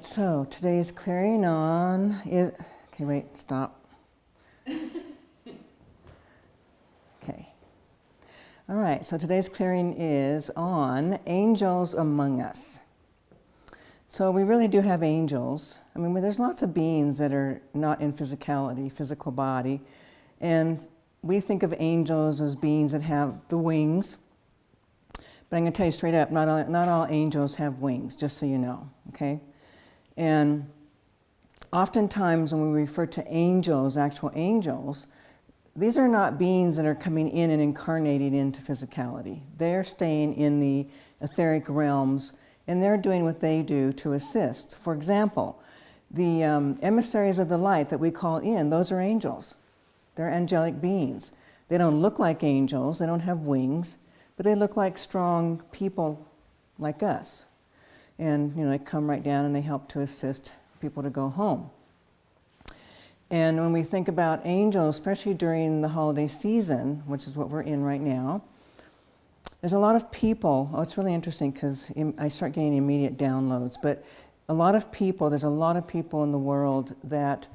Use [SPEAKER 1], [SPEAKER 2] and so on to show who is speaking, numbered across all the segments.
[SPEAKER 1] right, so today's clearing on is, okay, wait, stop. Okay. All right, so today's clearing is on angels among us. So we really do have angels. I mean, there's lots of beings that are not in physicality, physical body, and we think of angels as beings that have the wings. But I'm going to tell you straight up, not all, not all angels have wings, just so you know, okay? And oftentimes when we refer to angels, actual angels, these are not beings that are coming in and incarnating into physicality. They're staying in the etheric realms and they're doing what they do to assist. For example, the um, emissaries of the light that we call in, those are angels. They're angelic beings. They don't look like angels, they don't have wings, but they look like strong people like us. And you know, they come right down and they help to assist people to go home. And when we think about angels, especially during the holiday season, which is what we're in right now, there's a lot of people, oh, it's really interesting because I start getting immediate downloads, but a lot of people, there's a lot of people in the world that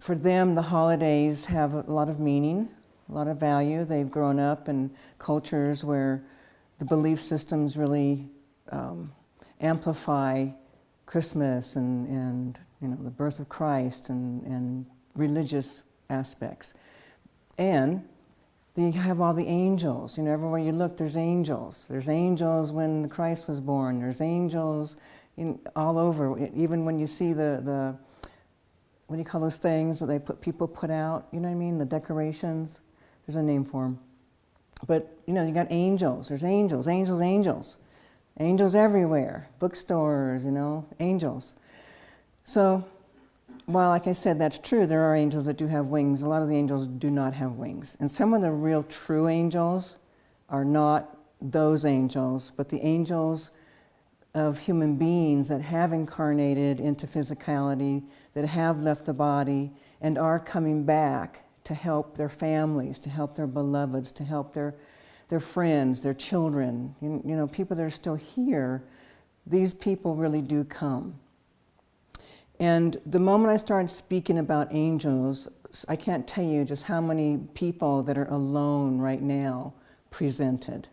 [SPEAKER 1] for them the holidays have a lot of meaning, a lot of value. They've grown up in cultures where the belief systems really um, amplify Christmas and, and you know, the birth of Christ and, and religious aspects. And you have all the angels. You know, everywhere you look, there's angels. There's angels when Christ was born. There's angels in, all over. Even when you see the, the, what do you call those things that they put people put out? You know what I mean? The decorations. There's a name for them. But, you know, you got angels. There's angels, angels, angels. Angels everywhere. Bookstores, you know, angels. So, while, like I said, that's true, there are angels that do have wings. A lot of the angels do not have wings. And some of the real true angels are not those angels, but the angels of human beings that have incarnated into physicality, that have left the body, and are coming back to help their families, to help their beloveds, to help their, their friends, their children, you, you know, people that are still here, these people really do come. And the moment I started speaking about angels, I can't tell you just how many people that are alone right now presented.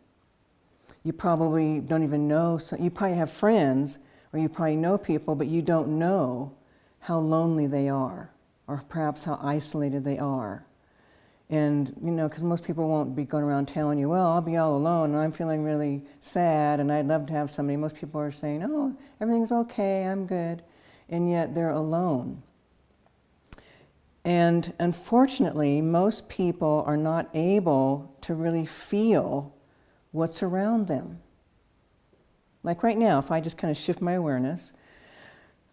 [SPEAKER 1] You probably don't even know, so you probably have friends or you probably know people, but you don't know how lonely they are or perhaps how isolated they are. And, you know, because most people won't be going around telling you, well, I'll be all alone and I'm feeling really sad and I'd love to have somebody. Most people are saying, oh, everything's okay, I'm good and yet they're alone. And unfortunately, most people are not able to really feel what's around them. Like right now, if I just kind of shift my awareness,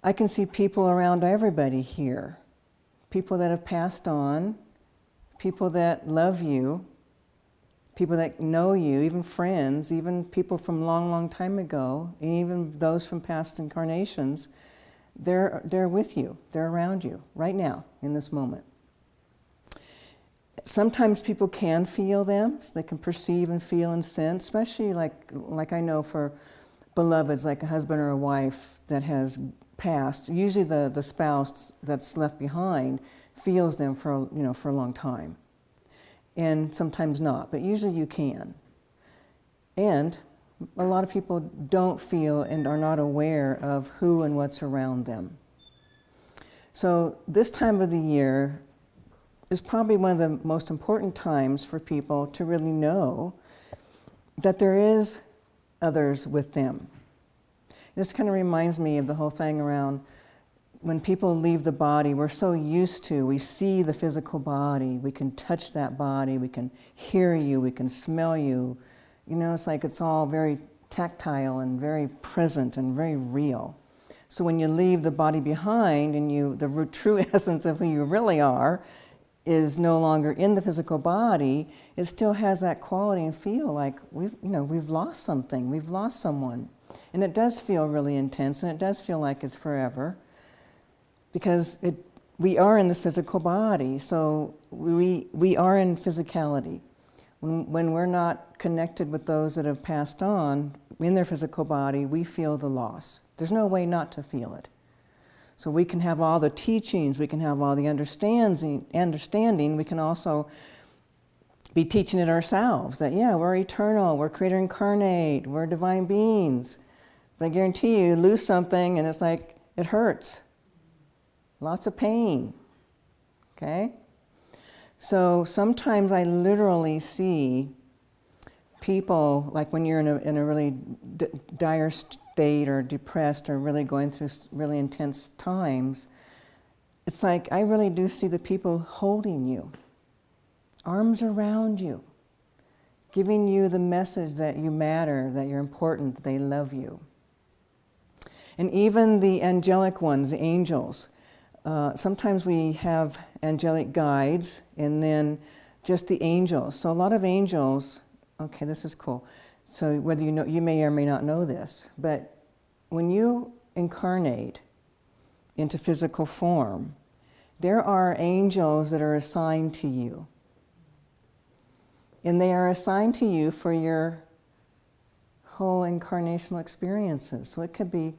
[SPEAKER 1] I can see people around everybody here. People that have passed on, people that love you, people that know you, even friends, even people from long, long time ago, and even those from past incarnations they're, they're with you, they're around you right now in this moment. Sometimes people can feel them, so they can perceive and feel and sense, especially like, like I know for beloveds, like a husband or a wife that has passed. Usually the, the spouse that's left behind feels them for, you know, for a long time. And sometimes not, but usually you can. And a lot of people don't feel and are not aware of who and what's around them. So this time of the year is probably one of the most important times for people to really know that there is others with them. This kind of reminds me of the whole thing around when people leave the body, we're so used to, we see the physical body, we can touch that body, we can hear you, we can smell you, you know, it's like it's all very tactile and very present and very real. So when you leave the body behind and you, the true essence of who you really are is no longer in the physical body, it still has that quality and feel like we've, you know, we've lost something, we've lost someone. And it does feel really intense and it does feel like it's forever because it, we are in this physical body, so we, we are in physicality. When, when we're not connected with those that have passed on, in their physical body, we feel the loss. There's no way not to feel it. So we can have all the teachings, we can have all the understanding, understanding. we can also be teaching it ourselves that, yeah, we're eternal, we're creator incarnate, we're divine beings. But I guarantee you, lose something and it's like, it hurts. Lots of pain. Okay? So sometimes I literally see people, like when you're in a, in a really dire state or depressed or really going through really intense times, it's like I really do see the people holding you, arms around you, giving you the message that you matter, that you're important, that they love you. And even the angelic ones, the angels, uh, sometimes we have angelic guides and then just the angels. So a lot of angels, okay, this is cool. So whether you know, you may or may not know this, but when you incarnate into physical form, there are angels that are assigned to you. And they are assigned to you for your whole incarnational experiences. So it could be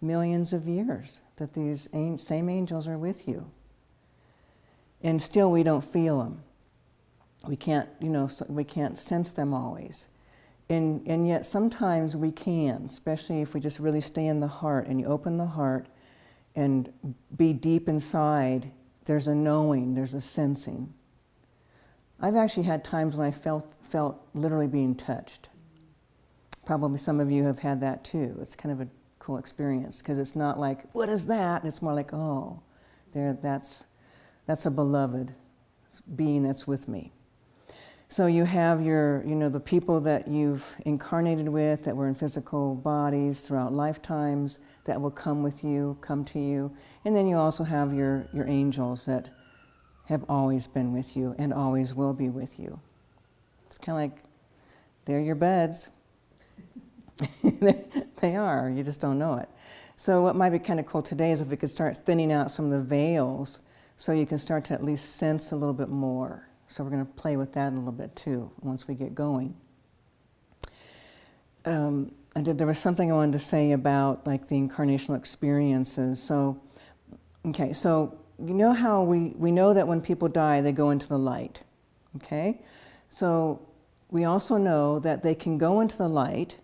[SPEAKER 1] millions of years that these same angels are with you. And still we don't feel them. We can't, you know, we can't sense them always. And, and yet sometimes we can, especially if we just really stay in the heart and you open the heart and be deep inside, there's a knowing, there's a sensing. I've actually had times when I felt, felt literally being touched. Probably some of you have had that too. It's kind of a experience because it's not like, what is that? And it's more like, oh, there, that's, that's a beloved being that's with me. So you have your, you know, the people that you've incarnated with that were in physical bodies throughout lifetimes that will come with you, come to you. And then you also have your, your angels that have always been with you and always will be with you. It's kind of like, they're your beds. they are, you just don't know it. So what might be kind of cool today is if we could start thinning out some of the veils so you can start to at least sense a little bit more. So we're going to play with that a little bit too once we get going. Um, I did, there was something I wanted to say about like the incarnational experiences. So, okay, so you know how we, we know that when people die, they go into the light, okay? So we also know that they can go into the light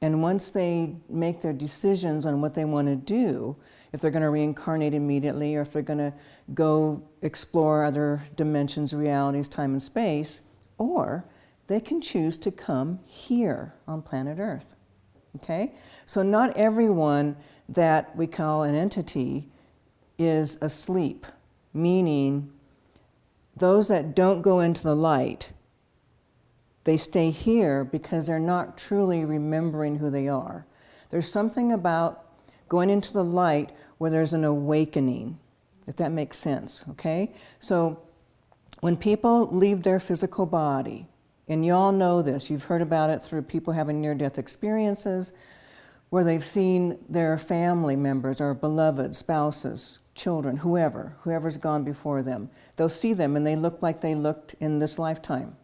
[SPEAKER 1] and once they make their decisions on what they want to do, if they're going to reincarnate immediately or if they're going to go explore other dimensions, realities, time and space, or they can choose to come here on planet Earth. Okay? So not everyone that we call an entity is asleep, meaning those that don't go into the light they stay here because they're not truly remembering who they are. There's something about going into the light where there's an awakening, if that makes sense, okay? So when people leave their physical body, and you all know this, you've heard about it through people having near-death experiences, where they've seen their family members or beloved spouses, children, whoever, whoever's gone before them. They'll see them and they look like they looked in this lifetime.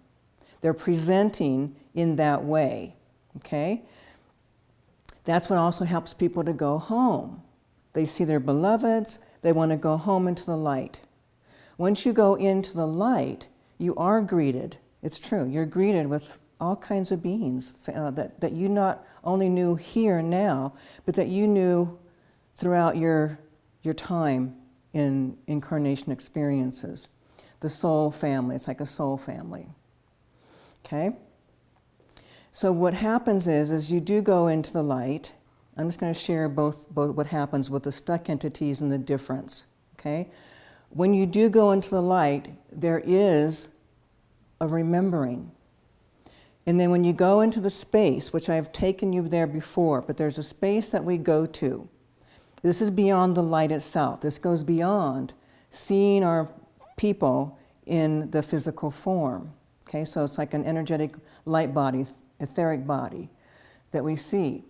[SPEAKER 1] They're presenting in that way, okay? That's what also helps people to go home. They see their beloveds, they want to go home into the light. Once you go into the light, you are greeted. It's true, you're greeted with all kinds of beings uh, that, that you not only knew here now, but that you knew throughout your, your time in incarnation experiences. The soul family, it's like a soul family okay? So what happens is, is you do go into the light. I'm just going to share both, both what happens with the stuck entities and the difference, okay? When you do go into the light, there is a remembering. And then when you go into the space, which I've taken you there before, but there's a space that we go to. This is beyond the light itself. This goes beyond seeing our people in the physical form. Okay, so it's like an energetic light body, etheric body that we see.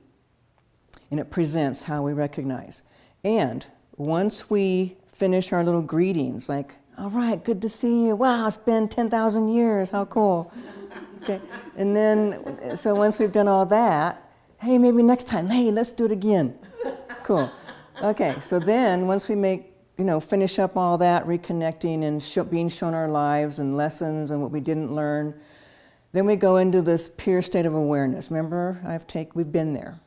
[SPEAKER 1] And it presents how we recognize. And once we finish our little greetings, like, all right, good to see you. Wow, it's been 10,000 years. How cool. Okay. And then, so once we've done all that, Hey, maybe next time. Hey, let's do it again. cool. Okay, so then once we make, you know, finish up all that, reconnecting and sh being shown our lives and lessons and what we didn't learn, then we go into this pure state of awareness. Remember, I've take, we've been there.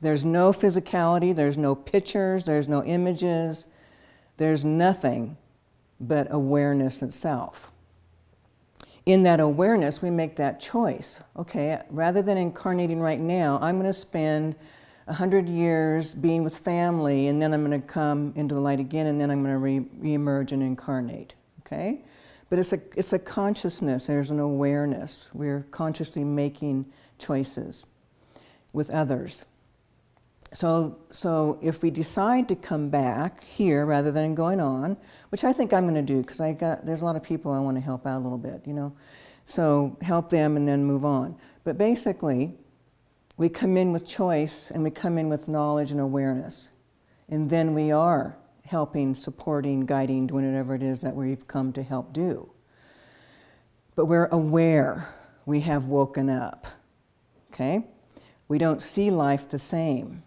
[SPEAKER 1] There's no physicality, there's no pictures, there's no images, there's nothing but awareness itself. In that awareness, we make that choice. Okay, rather than incarnating right now, I'm going to spend a hundred years being with family, and then I'm going to come into the light again, and then I'm going to re- reemerge and incarnate. Okay, but it's a, it's a consciousness, there's an awareness. We're consciously making choices with others. So, so if we decide to come back here rather than going on, which I think I'm going to do because I got there's a lot of people I want to help out a little bit, you know, so help them and then move on. But basically, we come in with choice and we come in with knowledge and awareness, and then we are helping, supporting, guiding, doing whatever it is that we've come to help do. But we're aware we have woken up, okay? We don't see life the same.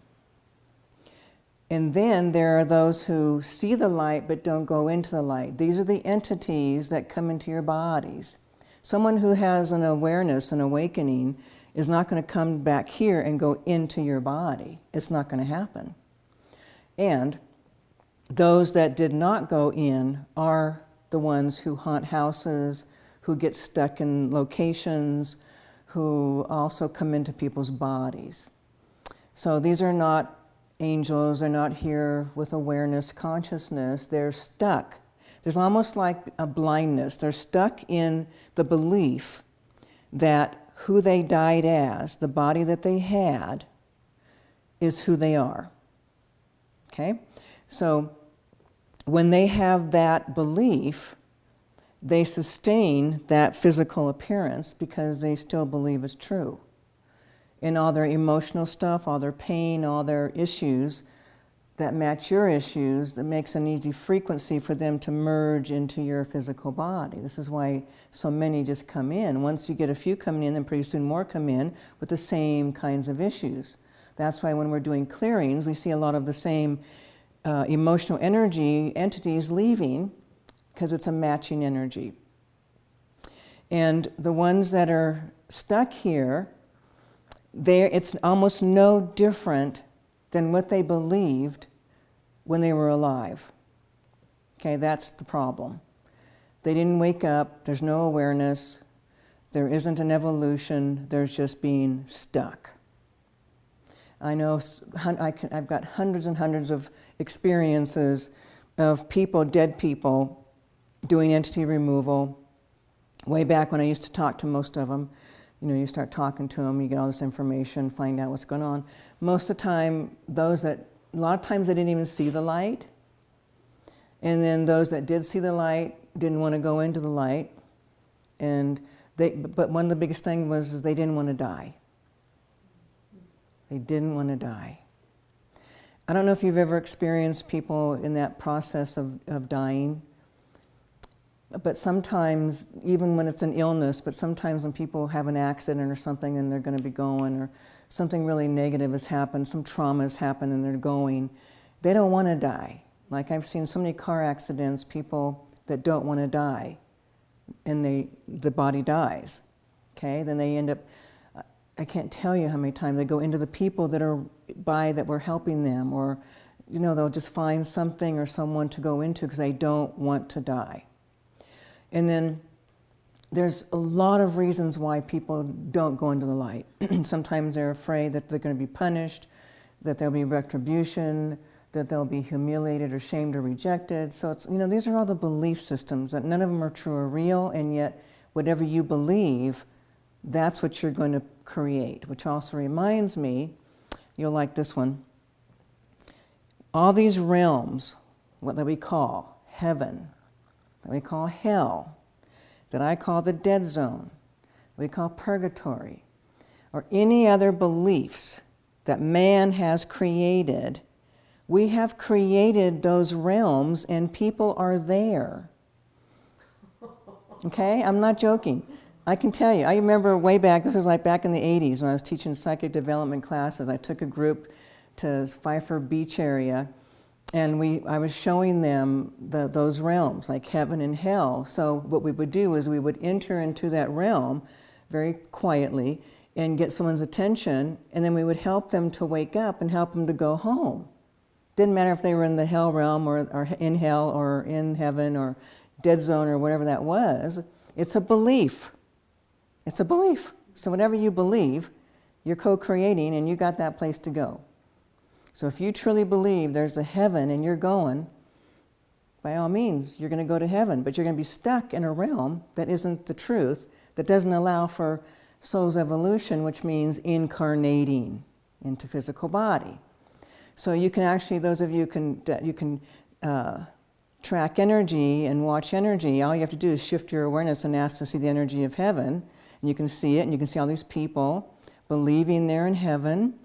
[SPEAKER 1] And then there are those who see the light but don't go into the light. These are the entities that come into your bodies. Someone who has an awareness, an awakening, is not going to come back here and go into your body. It's not going to happen. And those that did not go in are the ones who haunt houses, who get stuck in locations, who also come into people's bodies. So these are not angels, they're not here with awareness, consciousness, they're stuck. There's almost like a blindness. They're stuck in the belief that who they died as, the body that they had, is who they are. Okay? So when they have that belief, they sustain that physical appearance because they still believe it's true. In all their emotional stuff, all their pain, all their issues that match your issues, that makes an easy frequency for them to merge into your physical body. This is why so many just come in. Once you get a few coming in, then pretty soon more come in with the same kinds of issues. That's why when we're doing clearings, we see a lot of the same uh, emotional energy entities leaving because it's a matching energy. And the ones that are stuck here, it's almost no different than what they believed when they were alive. Okay, that's the problem. They didn't wake up, there's no awareness, there isn't an evolution, there's just being stuck. I know I have got hundreds and hundreds of experiences of people, dead people, doing entity removal. Way back when I used to talk to most of them, you know, you start talking to them, you get all this information, find out what's going on. Most of the time, those that, a lot of times they didn't even see the light. And then those that did see the light didn't want to go into the light. And they, but one of the biggest things was they didn't want to die. They didn't want to die. I don't know if you've ever experienced people in that process of, of dying, but sometimes, even when it's an illness, but sometimes when people have an accident or something and they're going to be going, or something really negative has happened, some trauma has happened and they're going, they don't want to die. Like I've seen so many car accidents, people that don't want to die, and they, the body dies. Okay, then they end up I can't tell you how many times they go into the people that are by that we're helping them, or you know, they'll just find something or someone to go into because they don't want to die. And then there's a lot of reasons why people don't go into the light. Sometimes they're afraid that they're going to be punished, that there'll be retribution, that they'll be humiliated or shamed or rejected. So it's, you know, these are all the belief systems that none of them are true or real, and yet whatever you believe, that's what you're going to create, which also reminds me, you'll like this one. All these realms, what that we call heaven, that we call hell, that I call the dead zone, we call purgatory, or any other beliefs that man has created, we have created those realms and people are there. Okay? I'm not joking. I can tell you, I remember way back, this was like back in the 80s when I was teaching psychic development classes. I took a group to Pfeiffer Beach area and we, I was showing them the, those realms, like heaven and hell. So what we would do is we would enter into that realm very quietly and get someone's attention, and then we would help them to wake up and help them to go home. Didn't matter if they were in the hell realm or, or in hell or in heaven or dead zone or whatever that was. It's a belief. It's a belief. So whatever you believe, you're co-creating and you got that place to go. So if you truly believe there's a heaven and you're going, by all means, you're going to go to heaven, but you're going to be stuck in a realm that isn't the truth, that doesn't allow for soul's evolution, which means incarnating into physical body. So you can actually, those of you can, you can uh, track energy and watch energy. All you have to do is shift your awareness and ask to see the energy of heaven. And you can see it, and you can see all these people believing they're in heaven,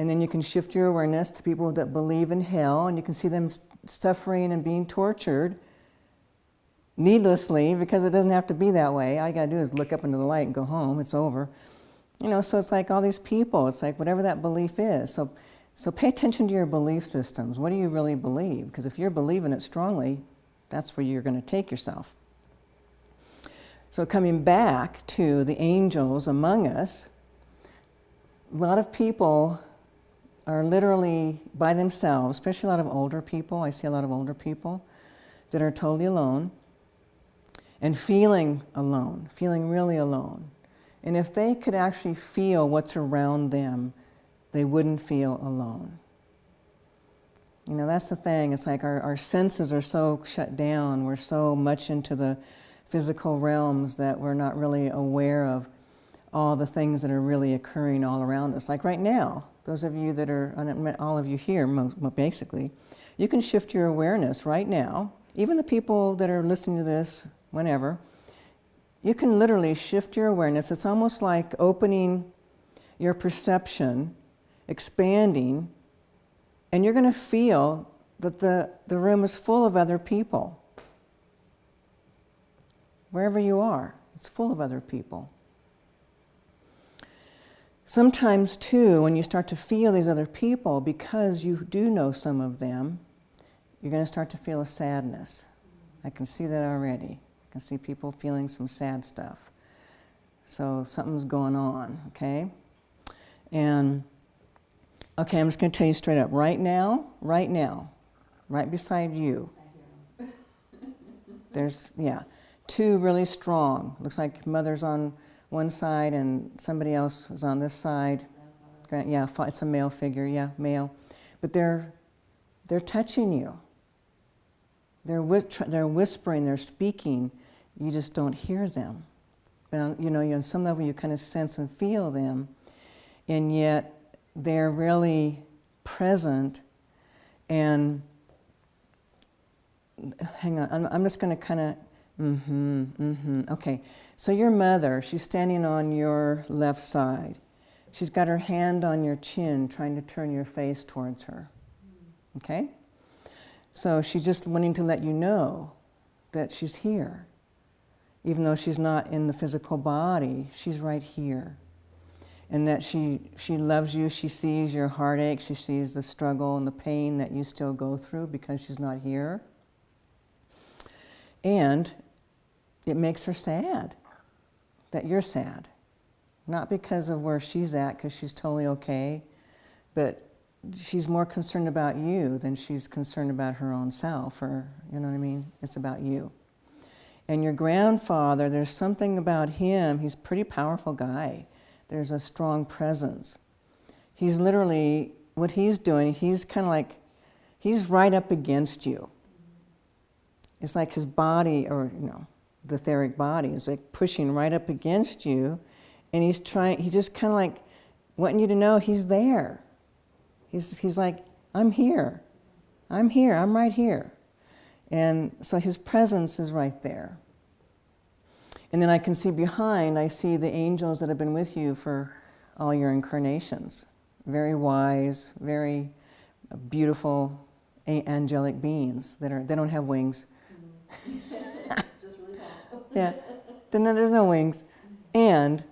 [SPEAKER 1] and then you can shift your awareness to people that believe in hell, and you can see them suffering and being tortured needlessly because it doesn't have to be that way. All you got to do is look up into the light and go home. It's over. You know, so it's like all these people. It's like whatever that belief is. So, so pay attention to your belief systems. What do you really believe? Because if you're believing it strongly, that's where you're going to take yourself. So coming back to the angels among us, a lot of people are literally by themselves, especially a lot of older people. I see a lot of older people that are totally alone and feeling alone, feeling really alone. And if they could actually feel what's around them, they wouldn't feel alone. You know, that's the thing. It's like our, our senses are so shut down. We're so much into the physical realms that we're not really aware of all the things that are really occurring all around us. Like right now, those of you that are, all of you here, basically, you can shift your awareness right now, even the people that are listening to this whenever, you can literally shift your awareness. It's almost like opening your perception, expanding, and you're going to feel that the, the room is full of other people. Wherever you are, it's full of other people. Sometimes, too, when you start to feel these other people, because you do know some of them, you're going to start to feel a sadness. I can see that already. I can see people feeling some sad stuff. So something's going on, okay? And, okay, I'm just going to tell you straight up. Right now, right now, right beside you, there's, yeah, two really strong. Looks like mother's on one side and somebody else is on this side. Yeah, it's a male figure, yeah, male. But they're, they're touching you. They're, they're whispering, they're speaking. You just don't hear them. But, you know, on some level you kind of sense and feel them. And yet they're really present and hang on, I'm, I'm just going to kind of Mm-hmm, mm-hmm. Okay, so your mother, she's standing on your left side. She's got her hand on your chin, trying to turn your face towards her. Okay? So she's just wanting to let you know that she's here. Even though she's not in the physical body, she's right here. And that she, she loves you, she sees your heartache, she sees the struggle and the pain that you still go through because she's not here. And it makes her sad that you're sad. Not because of where she's at, because she's totally okay, but she's more concerned about you than she's concerned about her own self, or, you know what I mean? It's about you. And your grandfather, there's something about him, he's a pretty powerful guy. There's a strong presence. He's literally, what he's doing, he's kind of like, he's right up against you. It's like his body, or, you know, the etheric body. Is like pushing right up against you and he's trying he's just kind of like wanting you to know he's there. He's, he's like i'm here. I'm here. I'm right here. And so his presence is right there. And then i can see behind i see the angels that have been with you for all your incarnations. Very wise very beautiful angelic beings that are they don't have wings. Mm -hmm. yeah. There's no wings. And,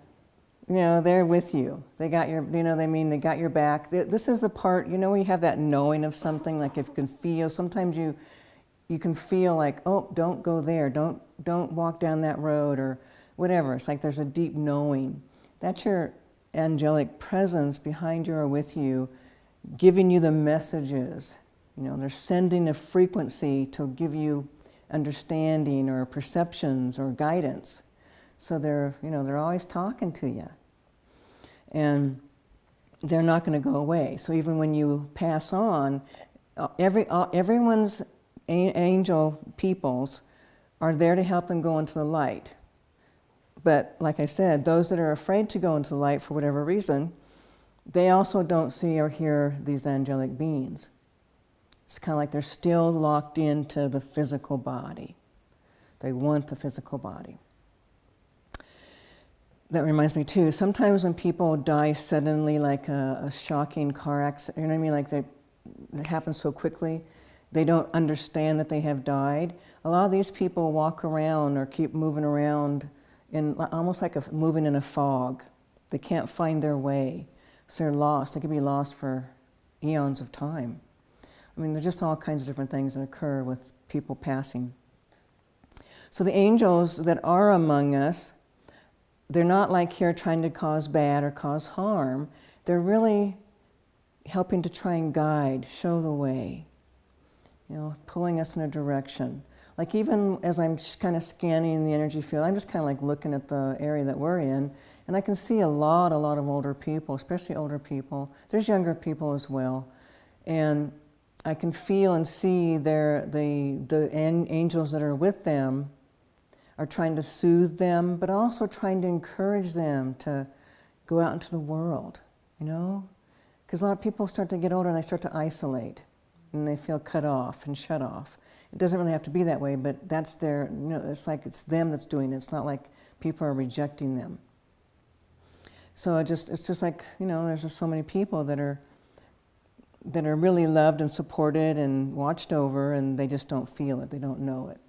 [SPEAKER 1] you know, they're with you. They got your, you know, they mean they got your back. This is the part, you know, when you have that knowing of something, like if you can feel, sometimes you, you can feel like, oh, don't go there, don't, don't walk down that road or whatever. It's like there's a deep knowing. That's your angelic presence behind you or with you, giving you the messages. You know, they're sending a frequency to give you understanding or perceptions or guidance. So they're, you know, they're always talking to you. And they're not going to go away. So even when you pass on, uh, every, uh, everyone's angel peoples are there to help them go into the light. But like I said, those that are afraid to go into the light for whatever reason, they also don't see or hear these angelic beings. It's kind of like they're still locked into the physical body. They want the physical body. That reminds me too, sometimes when people die suddenly, like a, a shocking car accident, you know what I mean, like they, it happens so quickly, they don't understand that they have died. A lot of these people walk around or keep moving around in almost like a, moving in a fog. They can't find their way. So they're lost. They could be lost for eons of time. I mean, there's just all kinds of different things that occur with people passing. So the angels that are among us, they're not like here trying to cause bad or cause harm. They're really helping to try and guide, show the way, you know, pulling us in a direction. Like even as I'm kind of scanning the energy field, I'm just kind of like looking at the area that we're in, and I can see a lot, a lot of older people, especially older people. There's younger people as well. And I can feel and see their, the, the angels that are with them are trying to soothe them, but also trying to encourage them to go out into the world, you know? Because a lot of people start to get older and they start to isolate and they feel cut off and shut off. It doesn't really have to be that way, but that's their, you know, it's like it's them that's doing it. It's not like people are rejecting them. So it just, it's just like, you know, there's just so many people that are, that are really loved and supported and watched over and they just don't feel it, they don't know it.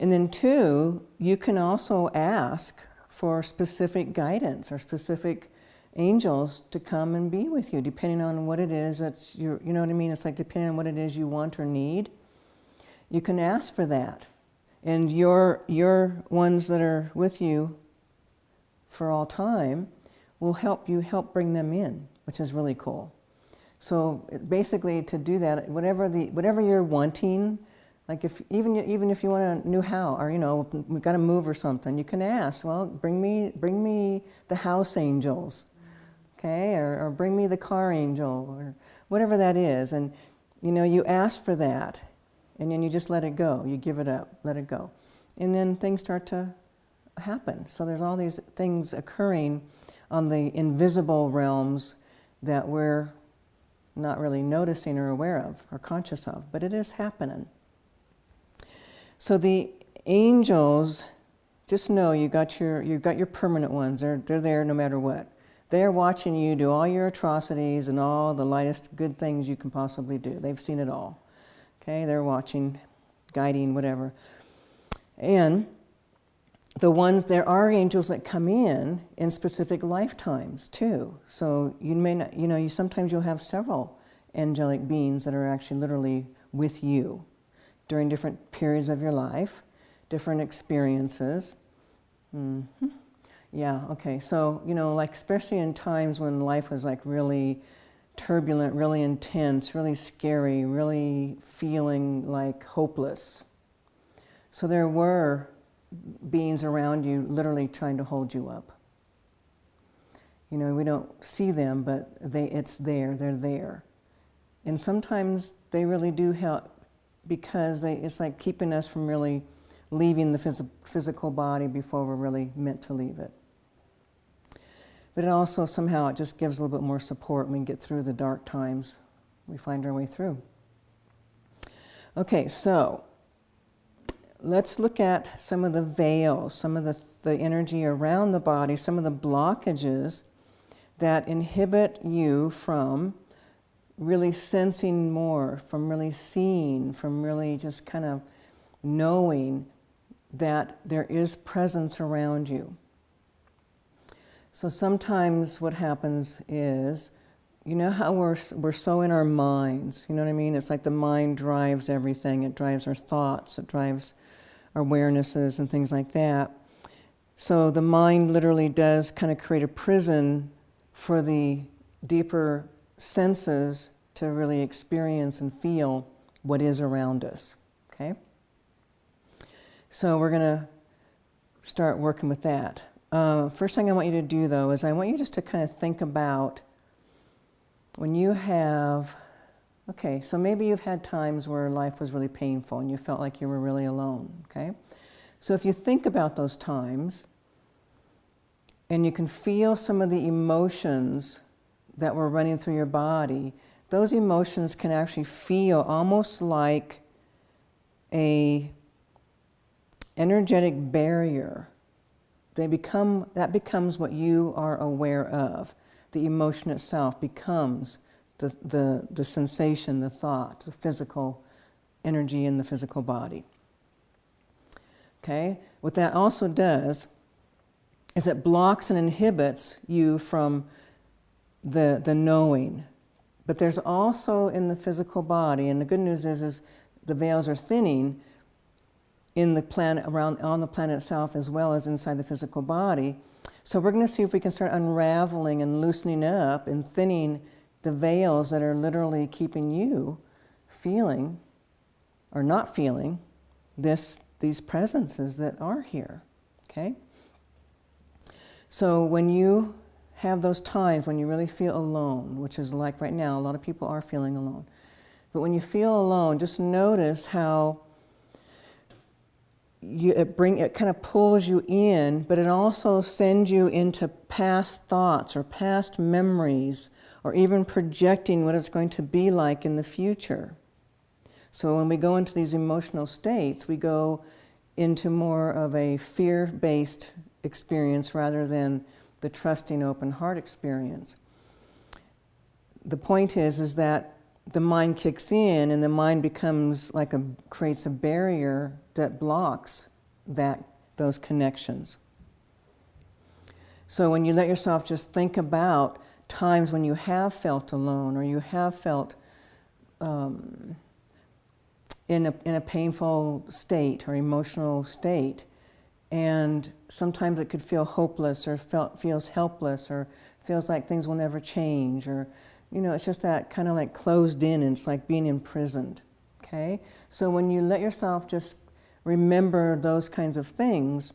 [SPEAKER 1] And then two, you can also ask for specific guidance or specific angels to come and be with you, depending on what it is that's your, you know what I mean? It's like depending on what it is you want or need, you can ask for that. And your, your ones that are with you for all time will help you help bring them in, which is really cool. So basically to do that, whatever, the, whatever you're wanting, like if, even, even if you want a new house or, you know, we've got to move or something, you can ask, well, bring me, bring me the house angels okay, or, or bring me the car angel, or whatever that is. And, you know, you ask for that, and then you just let it go. You give it up, let it go. And then things start to happen. So there's all these things occurring on the invisible realms that we're not really noticing or aware of or conscious of, but it is happening. So the angels, just know you got your, you got your permanent ones. They're, they're there no matter what. They're watching you do all your atrocities and all the lightest good things you can possibly do. They've seen it all. Okay, they're watching, guiding, whatever. And the ones, there are angels that come in in specific lifetimes too. So you may not, you know, you sometimes you'll have several angelic beings that are actually literally with you during different periods of your life, different experiences. Mm -hmm. Yeah, okay. So, you know, like especially in times when life was like really turbulent, really intense, really scary, really feeling like hopeless. So there were beings around you literally trying to hold you up. You know, we don't see them, but they, it's there, they're there. And sometimes they really do help because they, it's like keeping us from really leaving the phys physical body before we're really meant to leave it but it also somehow it just gives a little bit more support when we get through the dark times. We find our way through. Okay, so let's look at some of the veils, some of the, the energy around the body, some of the blockages that inhibit you from really sensing more, from really seeing, from really just kind of knowing that there is presence around you. So sometimes what happens is, you know how we're, we're so in our minds, you know what I mean? It's like the mind drives everything. It drives our thoughts, it drives awarenesses and things like that. So the mind literally does kind of create a prison for the deeper senses to really experience and feel what is around us, okay? So we're going to start working with that. Uh, first thing I want you to do though is I want you just to kind of think about when you have, okay, so maybe you've had times where life was really painful and you felt like you were really alone, okay? So if you think about those times and you can feel some of the emotions that were running through your body, those emotions can actually feel almost like a energetic barrier. They become, that becomes what you are aware of. The emotion itself becomes the, the, the sensation, the thought, the physical energy in the physical body. Okay? What that also does is it blocks and inhibits you from the, the knowing. But there's also in the physical body, and the good news is, is the veils are thinning in the planet around on the planet itself as well as inside the physical body. So we're going to see if we can start unraveling and loosening up and thinning the veils that are literally keeping you feeling or not feeling this these presences that are here. Okay? So when you have those times when you really feel alone, which is like right now, a lot of people are feeling alone. But when you feel alone, just notice how you, it bring it kind of pulls you in, but it also sends you into past thoughts or past memories, or even projecting what it's going to be like in the future. So when we go into these emotional states, we go into more of a fear-based experience rather than the trusting open heart experience. The point is, is that the mind kicks in and the mind becomes like a, creates a barrier that blocks that, those connections. So when you let yourself just think about times when you have felt alone or you have felt um, in, a, in a painful state or emotional state, and sometimes it could feel hopeless or felt, feels helpless or feels like things will never change or, you know, it's just that kind of like closed in and it's like being imprisoned, okay? So when you let yourself just remember those kinds of things,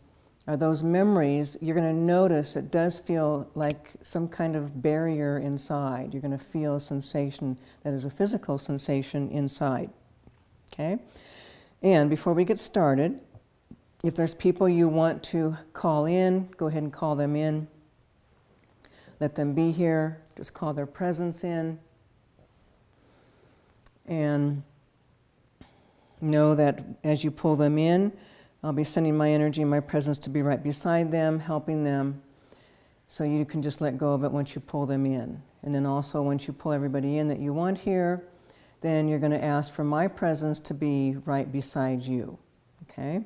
[SPEAKER 1] or those memories, you're going to notice it does feel like some kind of barrier inside. You're going to feel a sensation that is a physical sensation inside. Okay? And before we get started, if there's people you want to call in, go ahead and call them in. Let them be here. Just call their presence in. And know that as you pull them in, I'll be sending my energy and my presence to be right beside them, helping them. So you can just let go of it once you pull them in. And then also once you pull everybody in that you want here, then you're going to ask for my presence to be right beside you. Okay?